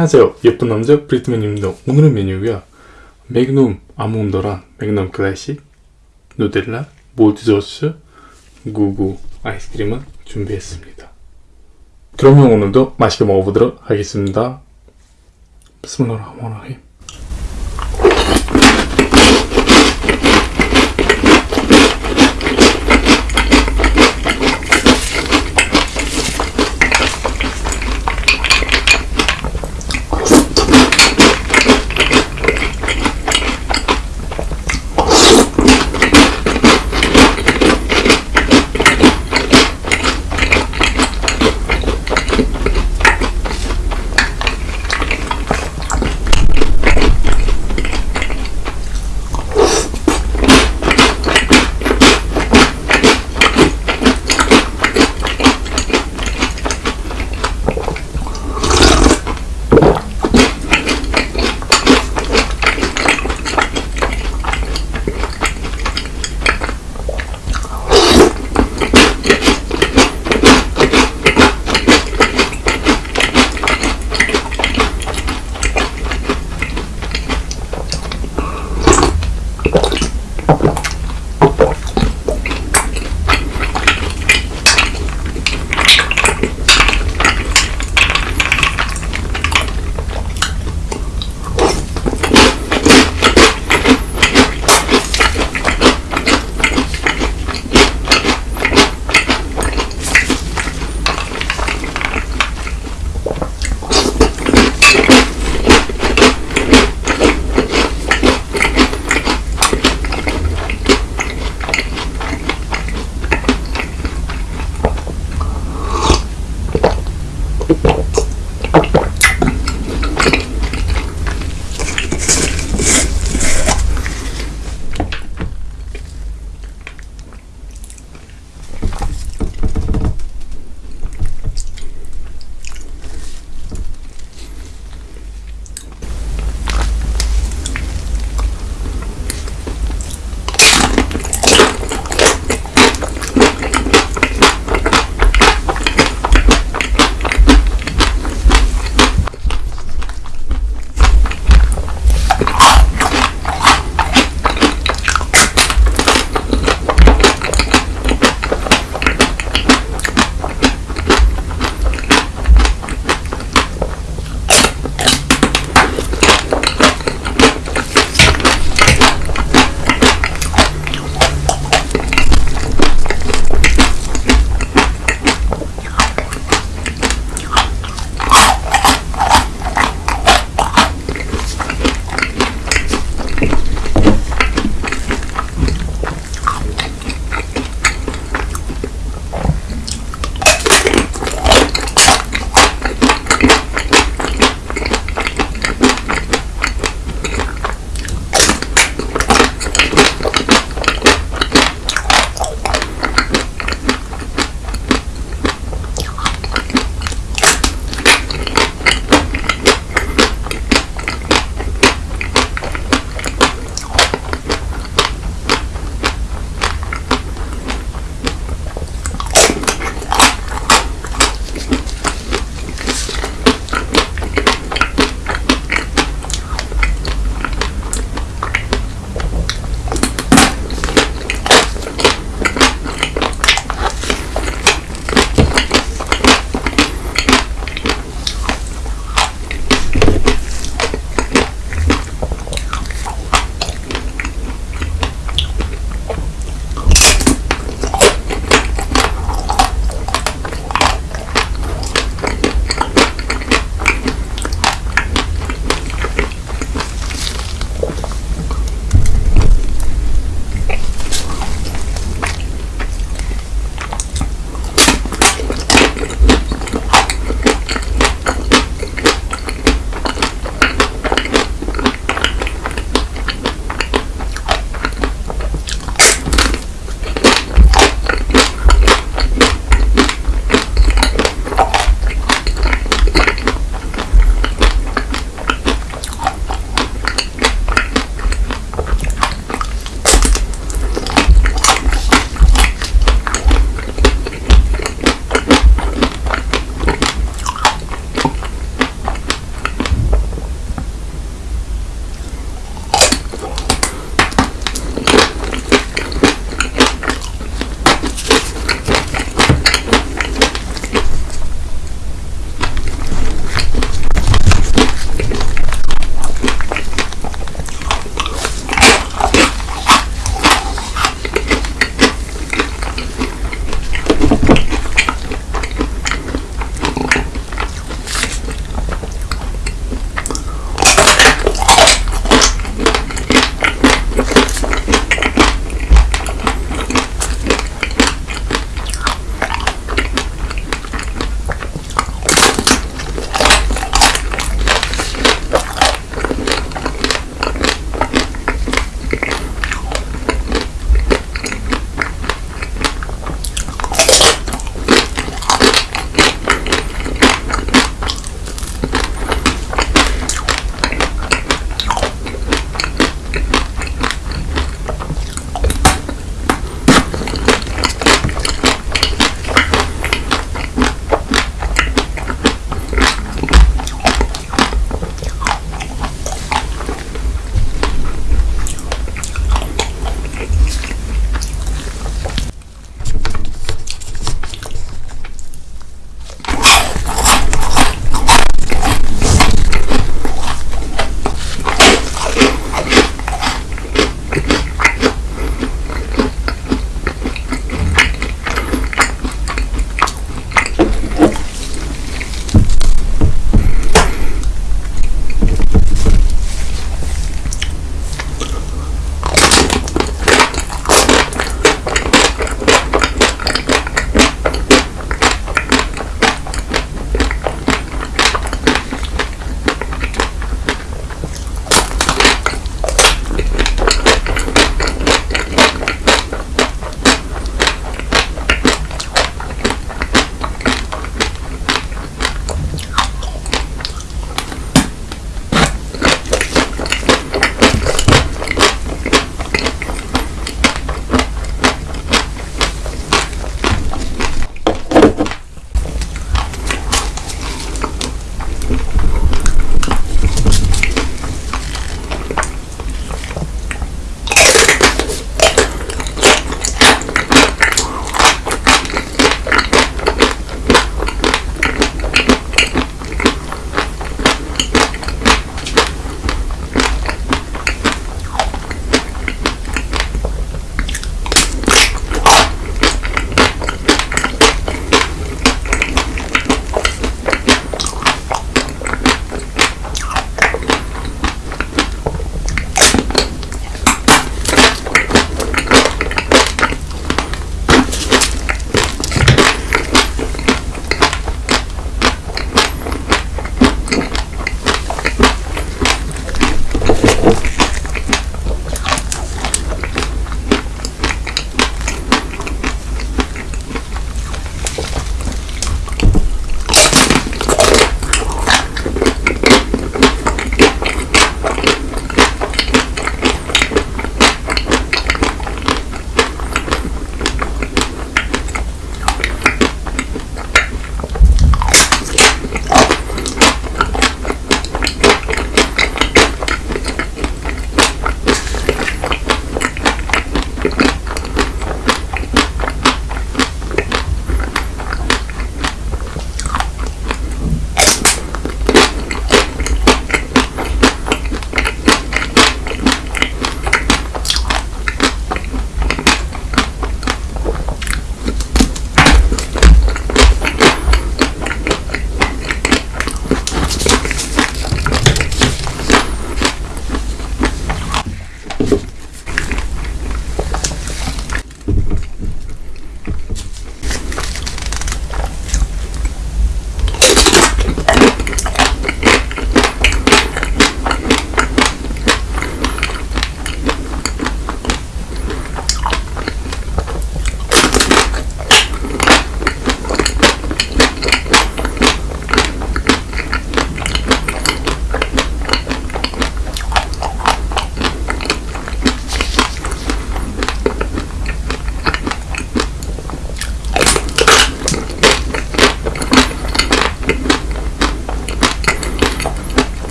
안녕하세요. 예쁜 남자 브리트맨입니다. 오늘의 메뉴가 맥놈 아몬드랑 맥놈 클래식 누텔라 몰트소스 구구 아이스크림을 준비했습니다. 그러면 오늘도 맛있게 먹어보도록 하겠습니다. 비스밀라흐마니라힘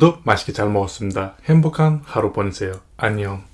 오늘도 맛있게 잘 먹었습니다. 행복한 하루 보내세요. 안녕.